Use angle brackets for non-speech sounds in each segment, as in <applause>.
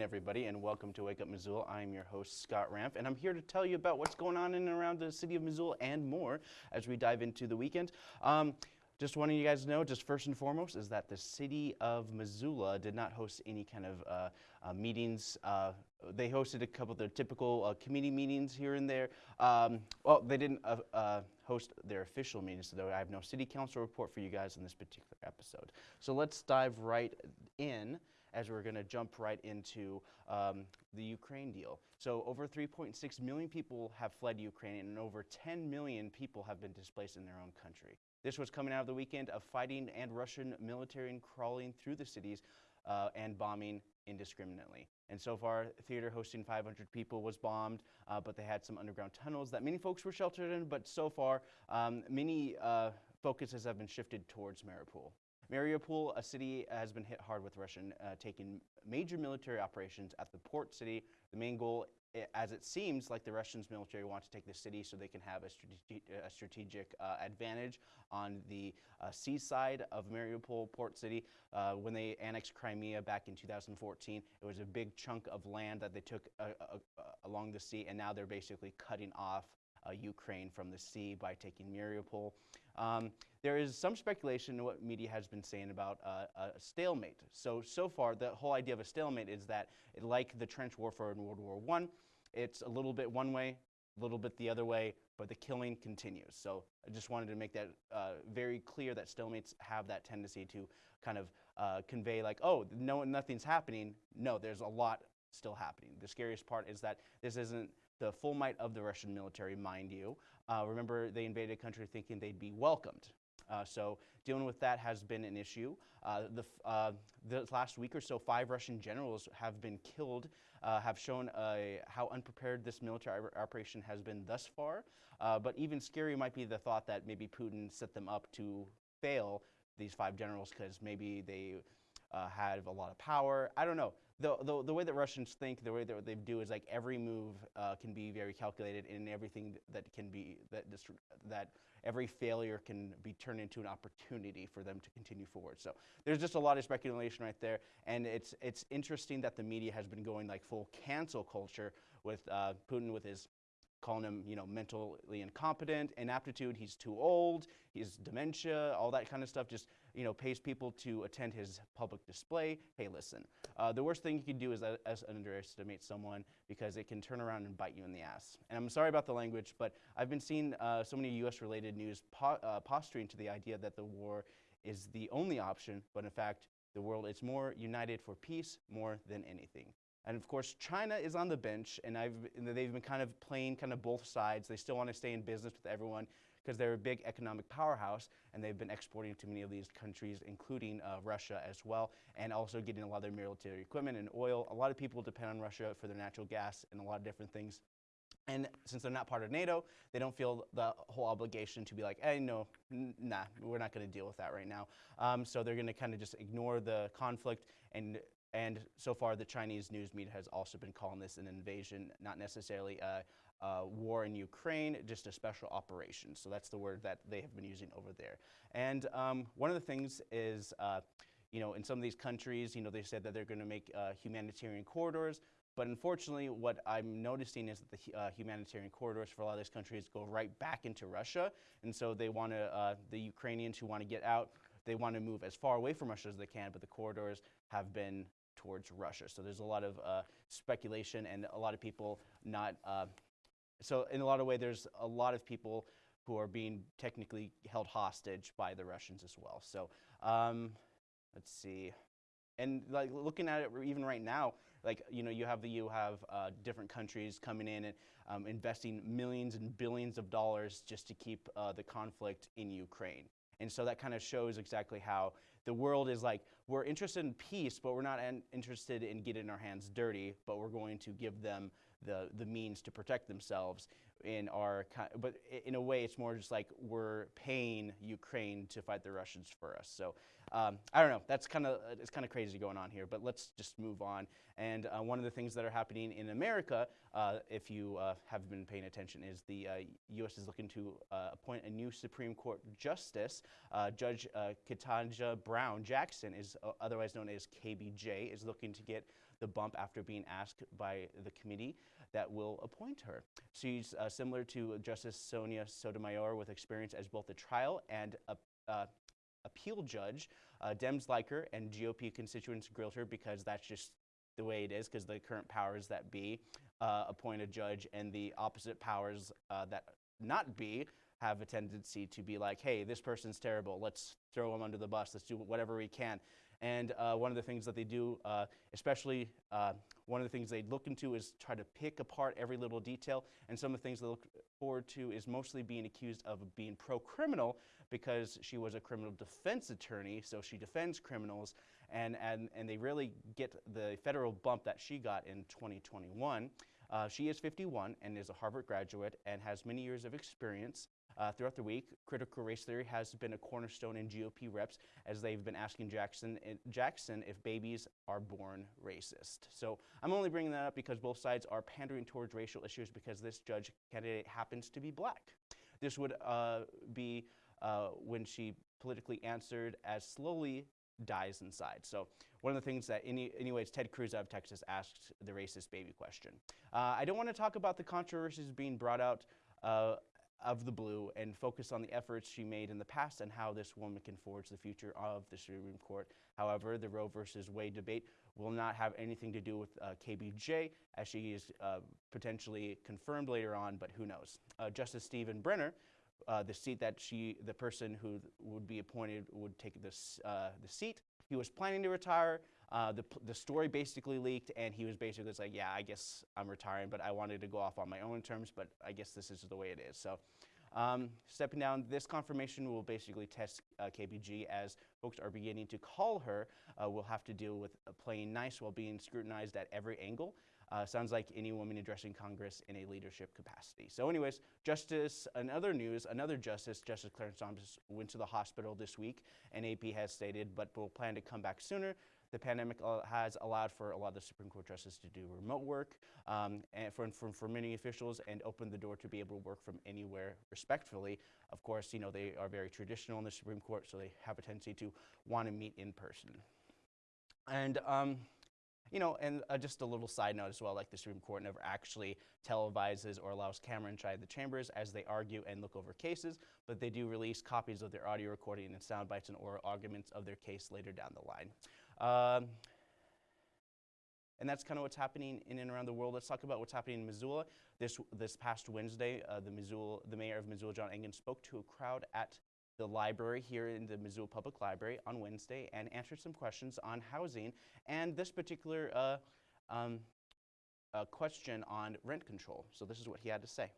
morning, everybody, and welcome to Wake Up Missoula. I'm your host, Scott Ramp, and I'm here to tell you about what's going on in and around the city of Missoula and more as we dive into the weekend. Um, just wanting you guys to know, just first and foremost, is that the city of Missoula did not host any kind of uh, uh, meetings. Uh, they hosted a couple of their typical uh, committee meetings here and there. Um, well, they didn't uh, uh, host their official meetings, so I have no city council report for you guys in this particular episode. So let's dive right in as we're going to jump right into um, the Ukraine deal. So over 3.6 million people have fled Ukraine and over 10 million people have been displaced in their own country. This was coming out of the weekend of fighting and Russian military crawling through the cities uh, and bombing indiscriminately. And so far, theater hosting 500 people was bombed, uh, but they had some underground tunnels that many folks were sheltered in. But so far, um, many uh, focuses have been shifted towards Mariupol. Mariupol, a city, has been hit hard with Russian uh, taking major military operations at the port city. The main goal as it seems like the Russians military want to take the city so they can have a, strate a strategic uh, advantage on the uh, seaside of Mariupol port city. Uh, when they annexed Crimea back in 2014, it was a big chunk of land that they took uh, uh, uh, along the sea, and now they're basically cutting off Ukraine from the sea by taking Mariupol. Um, there is some speculation in what media has been saying about uh, a stalemate. So, so far, the whole idea of a stalemate is that, like the trench warfare in World War I, it's a little bit one way, a little bit the other way, but the killing continues. So I just wanted to make that uh, very clear that stalemates have that tendency to kind of uh, convey like, oh, no, nothing's happening. No, there's a lot still happening. The scariest part is that this isn't the full might of the Russian military, mind you. Uh, remember, they invaded a country thinking they'd be welcomed. Uh, so dealing with that has been an issue. Uh, the, uh, the, last week or so, five Russian generals have been killed, uh, have shown uh, how unprepared this military operation has been thus far. But even scarier might be the thought that maybe Putin set them up to fail these five generals because maybe they have a lot of power. I don't know the, the, the way that Russians think, the way that they do is like every move uh, can be very calculated, and everything that can be that that every failure can be turned into an opportunity for them to continue forward. So there's just a lot of speculation right there, and it's it's interesting that the media has been going like full cancel culture with uh, Putin with his calling him, you know, mentally incompetent, inaptitude, he's too old, he's dementia, all that kind of stuff, just, you know, pays people to attend his public display. Hey, listen, uh, the worst thing you can do is, uh, underestimate someone because it can turn around and bite you in the ass. And I'm sorry about the language, but I've been seeing uh, so many U.S.-related news po uh, posturing to the idea that the war is the only option, but in fact, the world is more united for peace more than anything. And of course, China is on the bench, and, and they've been kind of playing kind of both sides. They still want to stay in business with everyone because they're a big economic powerhouse, and they've been exporting to many of these countries, including uh, Russia as well, and also getting a lot of their military equipment and oil. A lot of people depend on Russia for their natural gas and a lot of different things. And since they're not part of NATO, they don't feel the whole obligation to be like, hey, no, nah, we're not going to deal with that right now. Um, so they're going to kind of just ignore the conflict and and so far, the Chinese news media has also been calling this an invasion, not necessarily a, a, war in Ukraine, just a special operation. So that's the word that they have been using over there. And um, one of the things is, uh, you know, in some of these countries, you know, they said that they're going to make uh, humanitarian corridors. But unfortunately, what I'm noticing is that the uh, humanitarian corridors for a lot of these countries go right back into Russia. And so they want to, uh, the Ukrainians who want to get out, they want to move as far away from Russia as they can, but the corridors have been towards Russia. So there's a lot of uh, speculation and a lot of people not. So in a lot of ways, there's a lot of people who are being technically held hostage by the Russians as well. So um, let's see. And like looking at it even right now, like you know, you have the you have uh, different countries coming in and um, investing millions and billions of dollars just to keep uh, the conflict in Ukraine. And so that kind of shows exactly how the world is like, we're interested in peace, but we're not interested in getting our hands dirty, but we're going to give them the, the means to protect themselves in our, but in a way, it's more just like we're paying Ukraine to fight the Russians for us. So um, I don't know. That's kind of it's kind of crazy going on here. But let's just move on. And uh, one of the things that are happening in America, uh, if you uh, have been paying attention, is the U.S. Uh, is looking to uh, appoint a new Supreme Court justice. Uh, Judge Ketanji Brown Jackson is otherwise known as KBJ, is looking to get the bump after being asked by the committee that will appoint her. She's uh, similar to Justice Sonia Sotomayor with experience as both a trial and a uh, appeal judge. Uh, Dems like her, and GOP constituents grilled her because that's just the way it is, because the current powers that be uh, appoint a judge, and the opposite powers uh, that not be have a tendency to be like, hey, this person's terrible. Let's throw him under the bus. Let's do whatever we can. And uh, one of the things that they do, uh, especially uh, one of the things they look into is try to pick apart every little detail. And some of the things they look forward to is mostly being accused of being pro-criminal because she was a criminal defense attorney, so she defends criminals. And, and, and they really get the federal bump that she got in 2021. Uh, she is 51 and is a Harvard graduate and has many years of experience uh, throughout the week, critical race theory has been a cornerstone in GOP reps as they've been asking Jackson, eh, Jackson if babies are born racist. So I'm only bringing that up because both sides are pandering towards racial issues because this judge candidate happens to be black. This would uh, be uh, when she politically answered as slowly dies inside. So one of the things that, any, anyways, Ted Cruz of Texas asked the racist baby question. Uh, I don't want to talk about the controversies being brought out uh, of the blue and focus on the efforts she made in the past and how this woman can forge the future of the Supreme Court. However, the Roe versus Wade debate will not have anything to do with uh, KBJ, as she is uh, potentially confirmed later on, but who knows. Uh, Justice Stephen Breyer, uh, the seat that she, the person who would be appointed would take this, uh, the seat. He was planning to retire. Uh, the, the story basically leaked, and he was basically just like, yeah, I guess I'm retiring, but I wanted to go off on my own terms, but I guess this is the way it is. So um, stepping down, this confirmation will basically test uh, KBJ as folks are beginning to call her. Uh, will have to deal with playing nice while being scrutinized at every angle. Uh, sounds like any woman addressing Congress in a leadership capacity. So anyways, Justice, another news, another Justice, Justice Clarence Thomas went to the hospital this week, and AP has stated, but will plan to come back sooner. The pandemic uh, has allowed for a lot of the Supreme Court justices to do remote work um, and for, for, for many officials and open the door to be able to work from anywhere respectfully. Of course, you know, they are very traditional in the Supreme Court, so they have a tendency to want to meet in person. And um, you know, and uh, just a little side note as well, like the Supreme Court never actually televises or allows camera inside the chambers as they argue and look over cases, but they do release copies of their audio recording and sound bites and oral arguments of their case later down the line. Um, and that's kind of what's happening in and around the world. Let's talk about what's happening in Missoula. This, this past Wednesday, uh, the, Missoula, the mayor of Missoula, John Engen, spoke to a crowd at the library here in the Missoula Public Library on Wednesday and answered some questions on housing and this particular uh, um, uh, question on rent control. So this is what he had to say.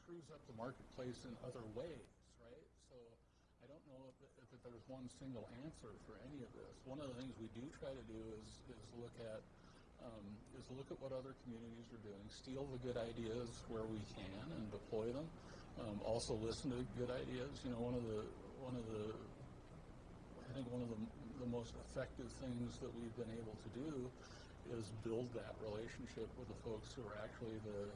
Screws up the marketplace in other ways, right? So I don't know if, if, there's one single answer for any of this. One of the things we do try to do is, is look at um, is look at what other communities are doing, steal the good ideas where we can, and deploy them. Um, also, listen to good ideas. You know, one of the one of the I think one of the, the most effective things that we've been able to do is build that relationship with the folks who are actually the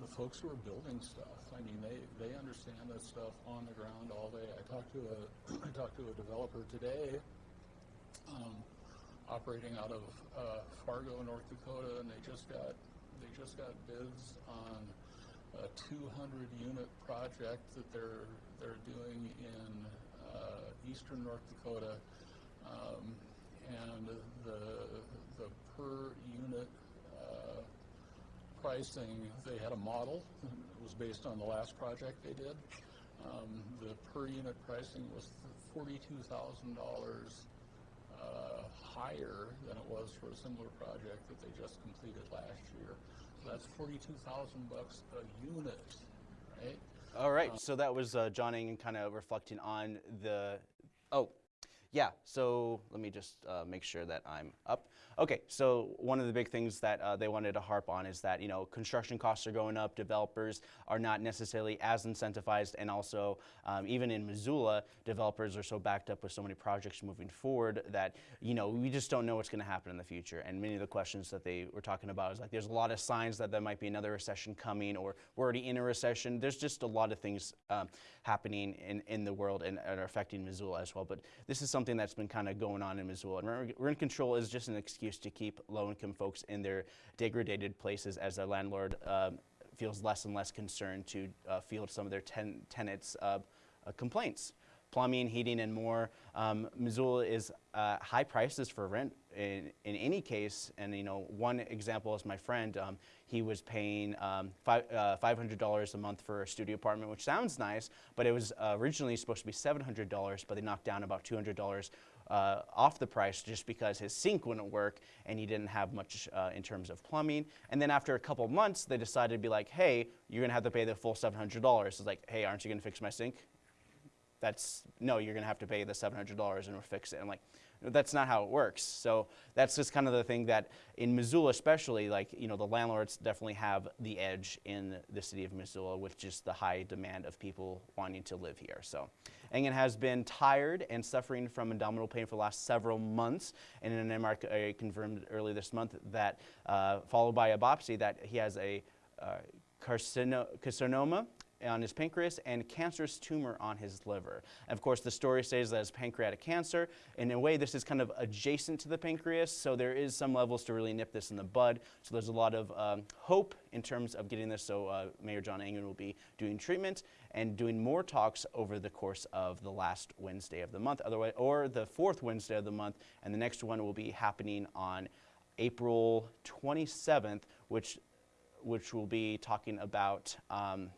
the folks who are building stuff. I mean, they, they understand this stuff on the ground all day. I talked to a <clears throat> I talked to a developer today, um, operating out of uh, Fargo, North Dakota, and they just got they just got bids on a 200 unit project that they're they're doing in uh, eastern North Dakota, um, and the the per unit pricing, they had a model. It was based on the last project they did. Um, the per unit pricing was $42,000 uh, higher than it was for a similar project that they just completed last year. So that's 42,000 bucks a unit, right? All right, uh, so that was uh, John Engen kind of reflecting on the, oh, Yeah, so let me just uh, make sure that I'm up. Okay, so one of the big things that uh, they wanted to harp on is that, you know, construction costs are going up, developers are not necessarily as incentivized, and also, um, even in Missoula, developers are so backed up with so many projects moving forward that, you know, we just don't know what's going to happen in the future. And many of the questions that they were talking about is like, there's a lot of signs that there might be another recession coming, or we're already in a recession. There's just a lot of things um, happening in, in the world and, and are affecting Missoula as well. But this is something that's been kind of going on in Missoula. And rent control is just an excuse to keep low-income folks in their degraded places as their landlord um, feels less and less concerned to uh, field some of their ten tenants' uh, uh, complaints. Plumbing, heating, and more. Um, Missoula is uh, high prices for rent in, in any case. And you know, one example is my friend. Um, he was paying um, uh, $500 a month for a studio apartment, which sounds nice, but it was uh, originally supposed to be $700, but they knocked down about $200 uh, off the price just because his sink wouldn't work and he didn't have much uh, in terms of plumbing. And then after a couple months, they decided to be like, hey, you're gonna have to pay the full $700. It's like, hey, aren't you gonna fix my sink? That's, no, you're gonna have to pay the $700 and we'll fix it. I'm like, that's not how it works. So that's just kind of the thing that in Missoula especially, like, you know, the landlords definitely have the edge in the city of Missoula with just the high demand of people wanting to live here. So Engen has been tired and suffering from abdominal pain for the last several months. And an MRI confirmed early this month that, uh, followed by a biopsy, that he has a uh, carcinoma on his pancreas and cancerous tumor on his liver. And of course, the story says that it's pancreatic cancer. In a way, this is kind of adjacent to the pancreas, so there is some levels to really nip this in the bud. So there's a lot of um, hope in terms of getting this. So uh, Mayor John Engen will be doing treatment and doing more talks over the course of the last Wednesday of the month, otherwise, or the fourth Wednesday of the month, and the next one will be happening on April 27th, which which will be talking about um,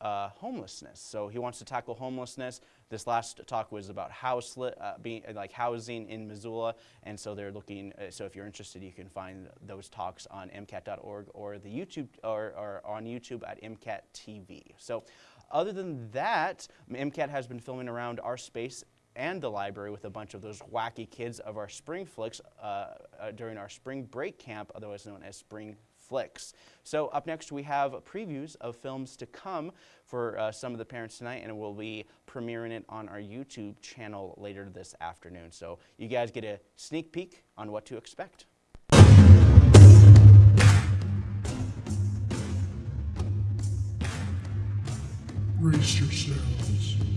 uh, homelessness. So he wants to tackle homelessness. This last talk was about house uh, being like housing in Missoula, and so they're looking. Uh, so if you're interested, you can find those talks on MCAT.org or the YouTube or, or on YouTube at MCAT TV. So, other than that, MCAT has been filming around our space and the library with a bunch of those wacky kids of our spring flicks uh, uh, during our spring break camp, otherwise known as Spring flicks. So up next we have previews of films to come for uh, some of the parents tonight and we'll be premiering it on our YouTube channel later this afternoon. So you guys get a sneak peek on what to expect. Brace yourselves.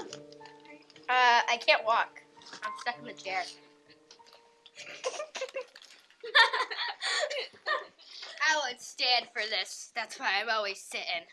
On. Uh, I can't walk. I'm stuck in the chair. <laughs> <laughs> I won't stand for this. That's why I'm always sitting.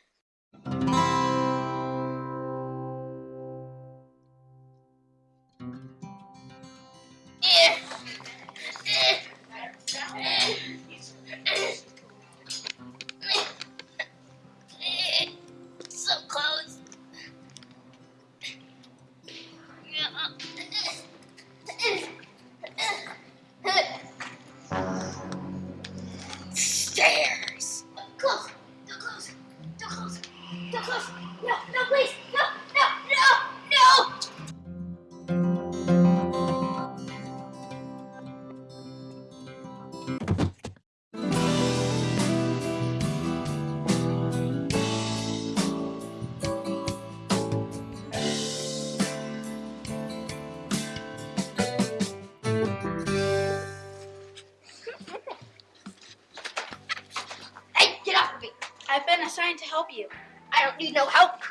Hey, get off of me. I've been assigned to help you. I don't need no help.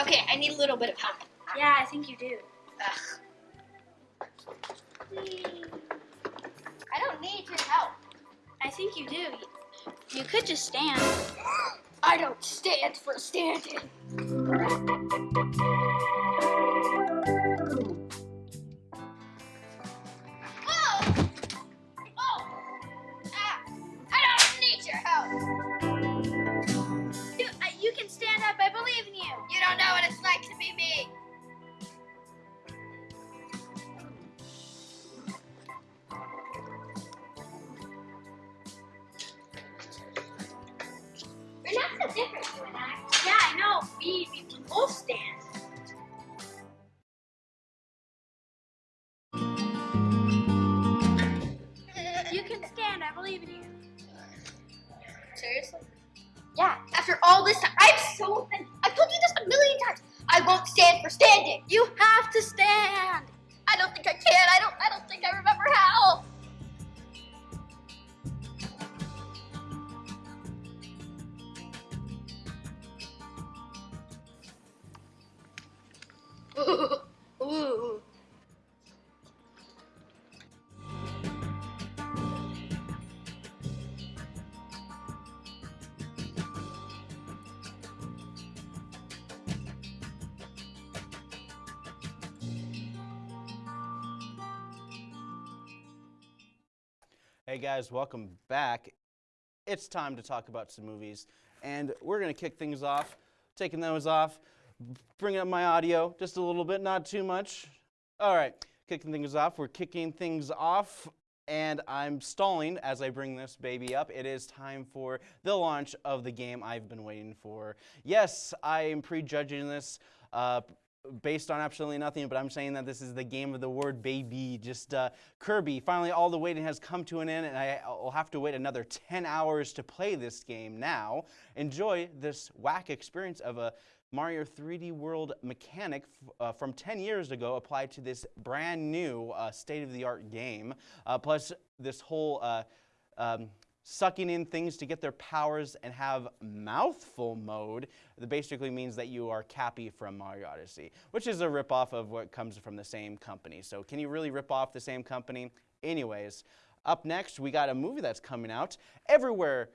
Okay, I need a little bit of help. Yeah, I think you do. Ugh. I don't need your help. I think you do. You could just stand. <gasps> I don't stand for standing. Can. I believe in you. Seriously? Yeah. After all this time, I'm so offended. I've told you this a million times. I won't stand for standing. You have to stand. I don't think I can. I don't. I don't think I remember how. Ooh. <laughs> guys, welcome back. It's time to talk about some movies, and we're gonna kick things off. Taking those off, bringing up my audio just a little bit, not too much. All right, kicking things off. We're kicking things off, and I'm stalling as I bring this baby up. It is time for the launch of the game I've been waiting for. Yes, I am prejudging this. Uh, based on absolutely nothing, but I'm saying that this is the game of the word baby. Just uh, Kirby, finally all the waiting has come to an end, and I, will have to wait another 10 hours to play this game now. Enjoy this whack experience of a Mario 3D World mechanic uh, from 10 years ago applied to this brand new uh, state of the art game, uh, plus this whole uh, um, sucking in things to get their powers and have mouthful mode that basically means that you are Cappy from Mario Odyssey, which is a ripoff of what comes from the same company. So can you really rip off the same company? Anyways, up next we got a movie that's coming out everywhere,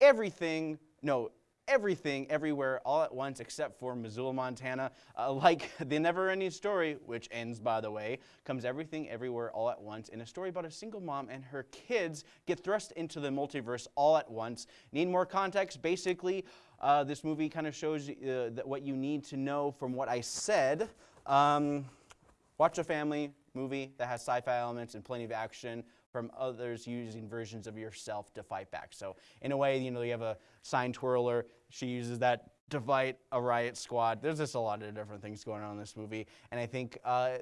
everything, no, everything everywhere all at once except for Missoula, Montana. Uh, like <laughs> the never ending story, which ends by the way, comes everything everywhere all at once in a story about a single mom and her kids get thrust into the multiverse all at once. Need more context? Basically, uh, this movie kind of shows uh, what you need to know from what I said. Um, watch a family movie that has sci-fi elements and plenty of action from others using versions of yourself to fight back. So in a way, you know, you have a sign twirler. She uses that to fight a riot squad. There's just a lot of different things going on in this movie, and I think. Uh,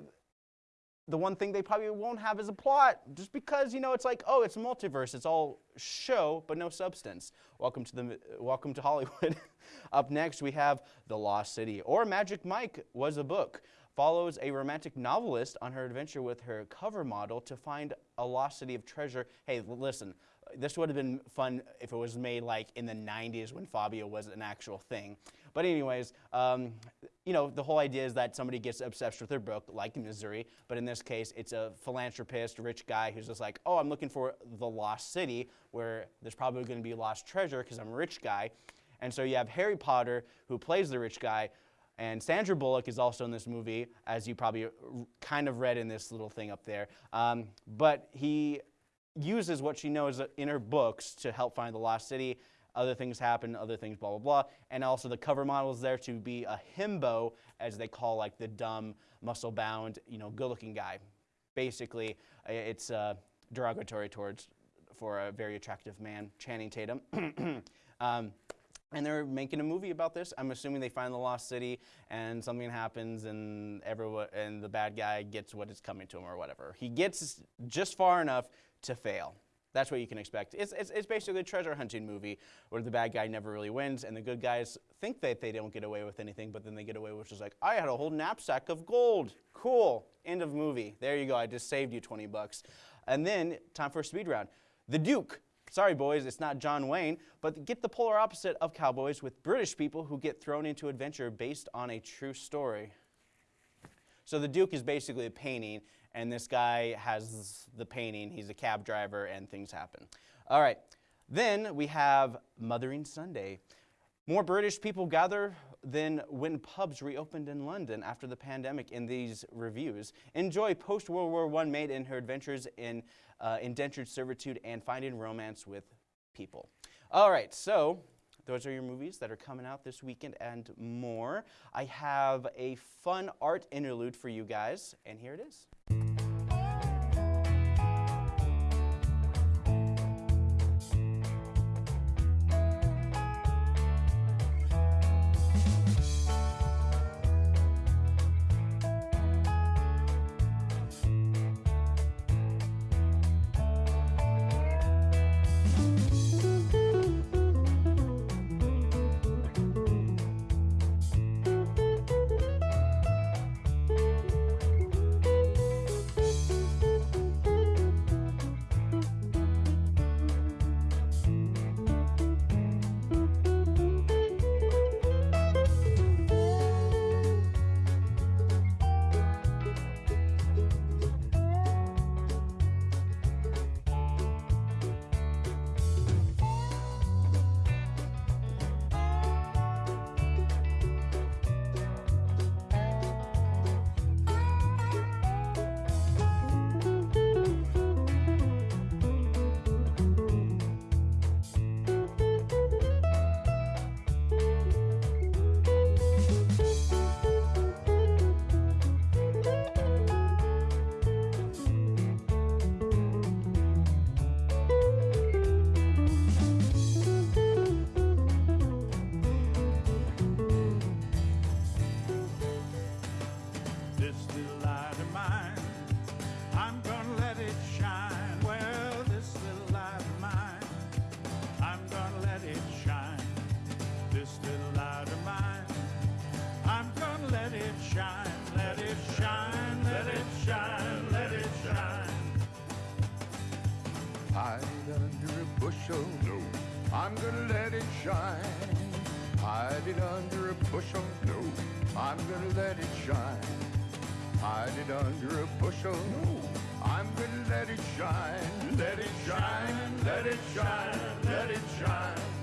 the one thing they probably won't have is a plot, just because you know it's like, oh, it's a multiverse. It's all show but no substance. Welcome to the welcome to Hollywood. <laughs> Up next, we have The Lost City, or Magic Mike was a book follows a romantic novelist on her adventure with her cover model to find a lost city of treasure. Hey, listen, this would have been fun if it was made like in the 90s when Fabio was an actual thing. But anyways, um, you know, the whole idea is that somebody gets obsessed with their book, like in Missouri, but in this case, it's a philanthropist, rich guy who's just like, oh, I'm looking for the lost city where there's probably going to be lost treasure because I'm a rich guy. And so you have Harry Potter, who plays the rich guy, and Sandra Bullock is also in this movie, as you probably kind of read in this little thing up there. Um, but he uses what she knows in her books to help find the lost city. Other things happen, other things, blah, blah, blah. And also the cover model is there to be a himbo, as they call like the dumb, muscle bound, you know, good looking guy. Basically, it's uh, derogatory towards for a very attractive man, Channing Tatum. <clears throat> um, and they're making a movie about this. I'm assuming they find the lost city and something happens and everyone and the bad guy gets what is coming to him or whatever. He gets just far enough to fail. That's what you can expect. It's, it's, it's basically a treasure hunting movie where the bad guy never really wins and the good guys think that they don't get away with anything, but then they get away with just like, I had a whole knapsack of gold. Cool. End of movie. There you go. I just saved you 20 bucks. And then time for a speed round. The Duke Sorry, boys, it's not John Wayne, but get the polar opposite of cowboys with British people who get thrown into adventure based on a true story. So the Duke is basically a painting, and this guy has the painting. He's a cab driver, and things happen. All right. Then we have Mothering Sunday. More British people gather than when pubs reopened in London after the pandemic in these reviews. Enjoy post World War I maid in her adventures in uh, indentured servitude and finding romance with people. All right, so those are your movies that are coming out this weekend and more. I have a fun art interlude for you guys, and here it is. Hide under a bushel. No. I'm gonna let it shine. Hide it under a bushel. No. I'm gonna let it shine. Hide it under a bushel. No. I'm gonna let it shine. Let it shine. Let it shine. Let it shine.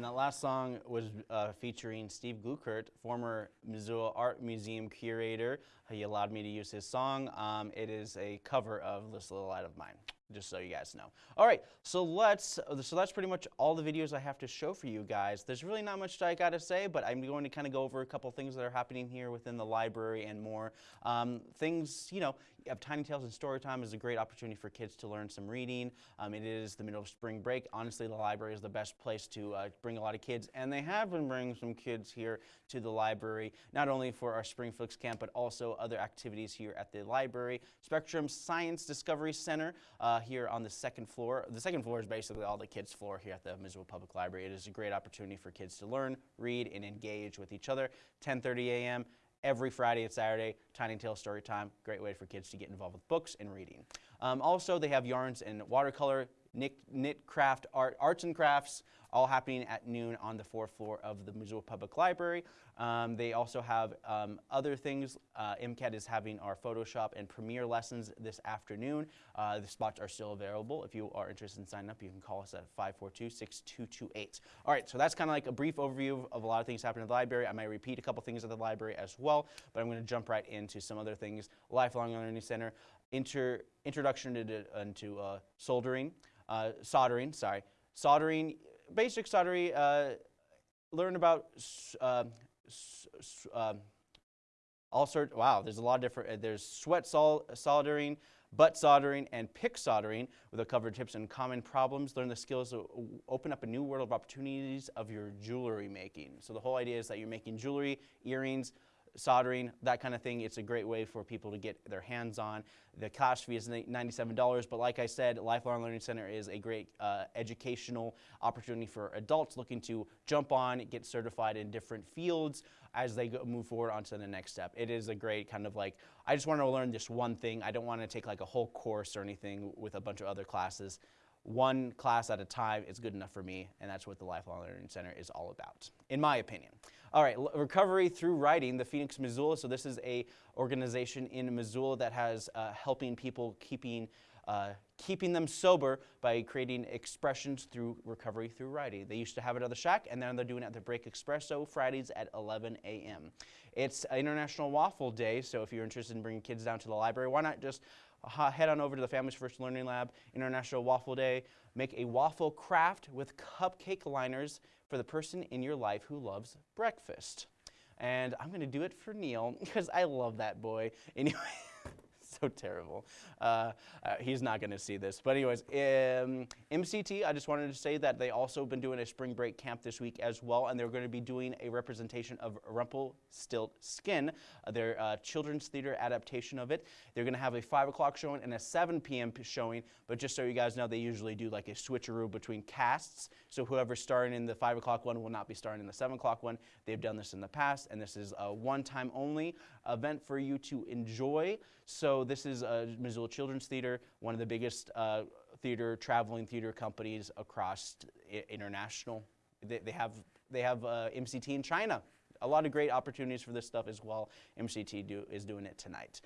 And that last song was uh, featuring Steve Glueckert, former Missoula Art Museum curator. He allowed me to use his song. Um, it is a cover of This Little Light of Mine. just so you guys know. All right, so let's. So that's pretty much all the videos I have to show for you guys. There's really not much I got to say, but I'm going to kind of go over a couple things that are happening here within the library and more. Um, things, you know, have Tiny Tales and Storytime is a great opportunity for kids to learn some reading. Um, it is the middle of spring break. Honestly, the library is the best place to uh, bring a lot of kids, and they have been bringing some kids here to the library, not only for our Spring Flicks camp, but also other activities here at the library. Spectrum Science Discovery Center uh, here on the second floor. The second floor is basically all the kids' floor here at the Missoula Public Library. It is a great opportunity for kids to learn, read, and engage with each other. 10:30 a.m every Friday and Saturday, Tiny Tale Story Time. Great way for kids to get involved with books and reading. Um, also, they have yarns and watercolor, knit, craft, art, arts and crafts, all happening at noon on the fourth floor of the Missoula Public Library. Um, they also have um, other things. Uh, MCAT is having our Photoshop and Premiere lessons this afternoon. Uh, the spots are still available. If you are interested in signing up, you can call us at 542-6228. All right, so that's kind of like a brief overview of a lot of things happening at the library. I might repeat a couple things at the library as well, but I'm going to jump right into some other things. Lifelong Learning Center, inter, introduction into, into uh, soldering, uh, soldering, sorry, soldering, basic soldering, uh, learn about uh, um, all sorts, wow, there's a lot of different, uh, there's sweat sol soldering, butt soldering, and pick soldering with a cover tips and common problems. Learn the skills to open up a new world of opportunities of your jewelry making. So the whole idea is that you're making jewelry, earrings, soldering, that kind of thing. It's a great way for people to get their hands on. The class fee is $97, but like I said, Lifelong Learning Center is a great uh, educational opportunity for adults looking to jump on, get certified in different fields as they go, move forward onto the next step. It is a great kind of like, I just want to learn this one thing. I don't want to take like a whole course or anything with a bunch of other classes one class at a time is good enough for me, and that's what the Lifelong Learning Center is all about, in my opinion. All right, recovery through writing, the Phoenix Missoula. So this is a organization in Missoula that has uh, helping people keeping uh, keeping them sober by creating expressions through recovery through writing. They used to have it at the Shack, and then they're doing it at the Break Espresso Fridays at 11 a.m. It's International Waffle Day, so if you're interested in bringing kids down to the library, why not just head on over to the Families First Learning Lab, International Waffle Day, make a waffle craft with cupcake liners for the person in your life who loves breakfast. And I'm going to do it for Neil <laughs> because I love that boy. Anyway so terrible. Uh, uh, he's not going to see this. But anyways, um, MCT, I just wanted to say that they also been doing a spring break camp this week as well, and they're going to be doing a representation of Rumpelstiltskin, uh, their uh, children's theater adaptation of it. They're going to have a 5 o'clock showing and a 7 p.m. showing, but just so you guys know, they usually do like a switcheroo between casts, so whoever's starring in the 5 o'clock one will not be starring in the 7 o'clock one. They've done this in the past, and this is a one-time only event for you to enjoy. So this is a Missoula Children's Theater, one of the biggest uh, theater, traveling theater companies across international. They, they, have, they have uh, MCT in China. A lot of great opportunities for this stuff as well. MCT do, is doing it tonight.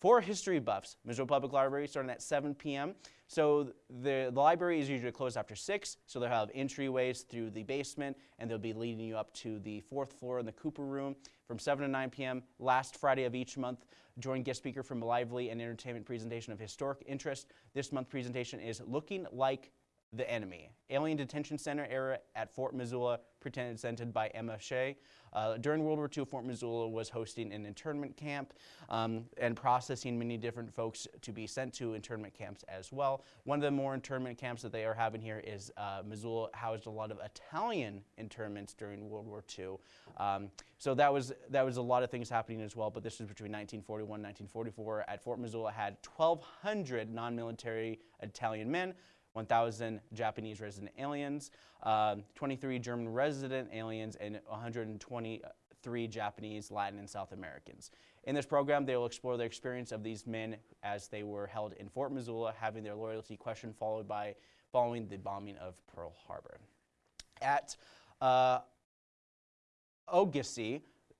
For history buffs, Missoula Public Library starting at 7 p.m. So the, the library is usually closed after 6, so they'll have entryways through the basement, and they'll be leading you up to the fourth floor in the Cooper Room from 7 to 9 p.m. last Friday of each month. Join guest speaker from a lively and entertainment presentation of historic interest. This month presentation is Looking Like the Enemy. Alien Detention Center era at Fort Missoula, presented by Emma Shea. Uh, during World War II, Fort Missoula was hosting an internment camp um, and processing many different folks to be sent to internment camps as well. One of the more internment camps that they are having here is uh, Missoula housed a lot of Italian internments during World War II. Um, so that was, that was a lot of things happening as well, but this was between 1941 and 1944. At Fort Missoula had 1,200 non-military Italian men, 1,000 Japanese resident aliens, uh, 23 German resident aliens, and 123 Japanese, Latin, and South Americans. In this program, they will explore the experience of these men as they were held in Fort Missoula, having their loyalty questioned followed by following the bombing of Pearl Harbor. At uh,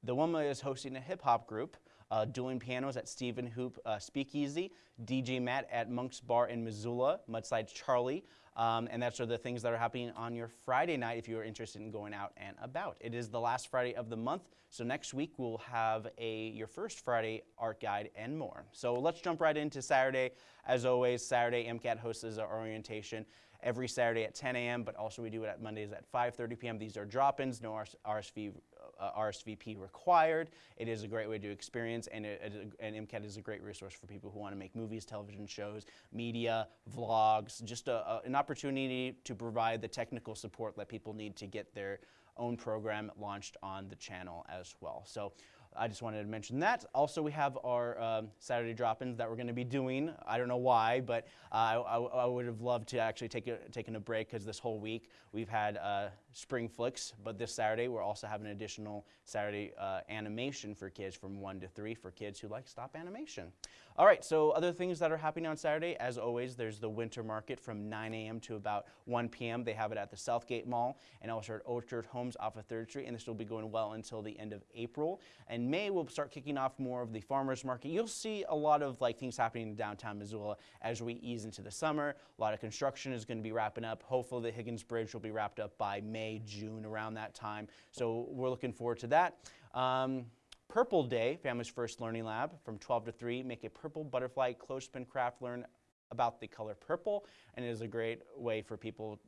the woman is hosting a hip hop group uh, dueling pianos at Stephen Hoop uh, Speakeasy, DJ Matt at Monk's Bar in Missoula, Mudslide Charlie, um, and that's are the things that are happening on your Friday night if you are interested in going out and about. It is the last Friday of the month, so next week we'll have a your first Friday art guide and more. So let's jump right into Saturday. As always, Saturday MCAT hosts our orientation every Saturday at 10 a.m., but also we do it at Mondays at 5.30 p.m. These are drop-ins, no RS RSV, uh, RSVP required. It is a great way to experience, and, it- and MCAT is a great resource for people who want to make movies, television shows, media, vlogs, just a, a- an opportunity to provide the technical support that people need to get their own program launched on the channel as well. So I just wanted to mention that. Also, we have our um, Saturday drop-ins that we're going to be doing. I don't know why, but uh, I, I, would have loved to actually take a, taken a break because this whole week we've had uh, spring flicks, but this Saturday we're also having an additional Saturday uh, animation for kids from 1 to 3 for kids who like stop animation. All right, so other things that are happening on Saturday, as always, there's the winter market from 9 a.m. to about 1 p.m. They have it at the Southgate Mall and also at Orchard Homes off of 3rd Street, and this will be going well until the end of April. And May we'll start kicking off more of the farmers market. You'll see a lot of like things happening in downtown Missoula as we ease into the summer. A lot of construction is going to be wrapping up. Hopefully, the Higgins Bridge will be wrapped up by May, June, around that time. So we're looking forward to that. Um, Purple Day, Family's First Learning Lab, from 12 to 3. Make a purple butterfly close clothespin craft. Learn about the color purple, and it is a great way for people,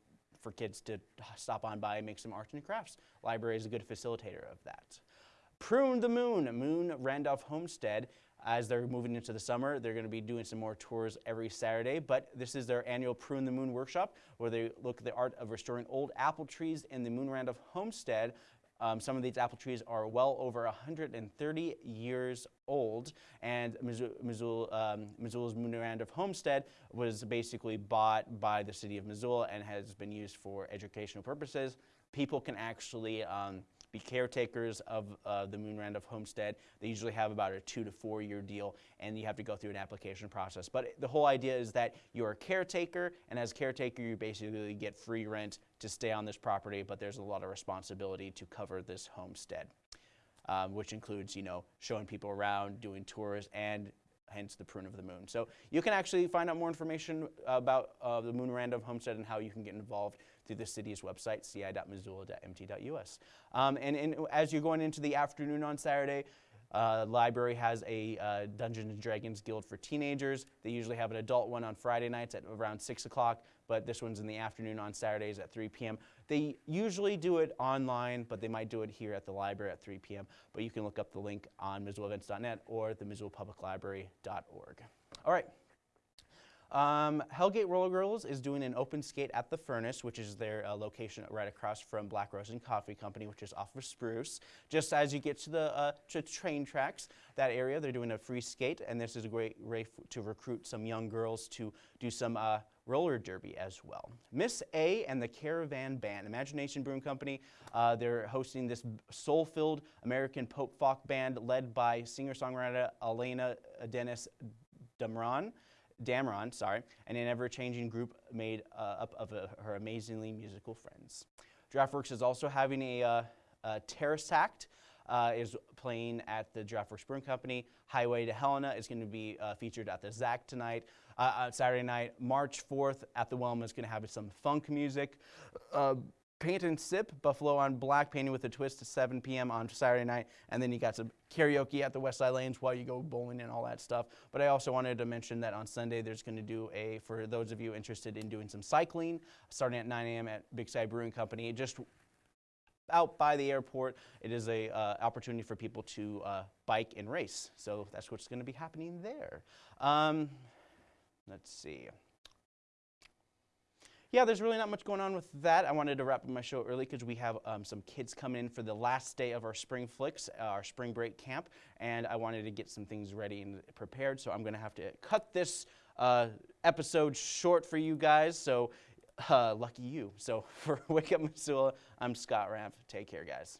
for kids to stop on by and make some arts and crafts. Library is a good facilitator of that. Prune the Moon, Moon Randolph Homestead. As they're moving into the summer, they're going to be doing some more tours every Saturday, but this is their annual Prune the Moon workshop where they look at the art of restoring old apple trees in the Moon Randolph Homestead. Um, some of these apple trees are well over 130 years old, and um, Missoula's Moon Randolph Homestead was basically bought by the city of Missoula and has been used for educational purposes. People can actually um, be caretakers of uh, the Moon Randolph homestead. They usually have about a two to four year deal, and you have to go through an application process. But the whole idea is that you're a caretaker, and as caretaker, you basically get free rent to stay on this property, but there's a lot of responsibility to cover this homestead, um, which includes, you know, showing people around, doing tours, and hence the prune of the moon. So you can actually find out more information about uh, the Moon Randolph Homestead and how you can get involved through the city's website, ci.missoula.mt.us. Um, and, and as you're going into the afternoon on Saturday, uh, library has a uh, Dungeons and Dragons Guild for teenagers. They usually have an adult one on Friday nights at around 6 o'clock, but this one's in the afternoon on Saturdays at 3 p.m. They usually do it online, but they might do it here at the library at 3 p.m. But you can look up the link on MissoulaEvents.net or the MissoulaPublicLibrary.org. All right. Um, Hellgate Roller Girls is doing an open skate at the Furnace, which is their uh, location right across from Black Rose and Coffee Company, which is off of Spruce. Just as you get to the uh, to train tracks, that area, they're doing a free skate, and this is a great way to recruit some young girls to do some uh, roller derby as well. Miss A and the Caravan Band, Imagination Brewing Company, uh, they're hosting this soul-filled American pop folk band led by singer-songwriter Elena Dennis Damron. Damron, sorry, and an ever-changing group made uh, up of uh, her amazingly musical friends. DraftWorks is also having a, uh, a Terrace Act, uh, is playing at the DraftWorks Brewing Company. Highway to Helena is going to be uh, featured at the ZACC tonight. Uh, uh, Saturday night, March 4th, at the Wilma is going to have some funk music. Uh, Paint and Sip, Buffalo on Black, painting with a twist at 7 p.m. on Saturday night. And then you got some karaoke at the West Side Lanes while you go bowling and all that stuff. But I also wanted to mention that on Sunday, there's going to do a, for those of you interested in doing some cycling, starting at 9 a.m. at Big Sky Brewing Company. Just out by the airport, it is a uh, opportunity for people to uh, bike and race. So that's what's going to be happening there. Um, let's see yeah, there's really not much going on with that. I wanted to wrap up my show early because we have um, some kids coming in for the last day of our spring flicks, uh, our spring break camp, and I wanted to get some things ready and prepared. So I'm going to have to cut this uh, episode short for you guys. So uh, lucky you. So <laughs> for Wake Up Missoula, I'm Scott Ramp. Take care, guys.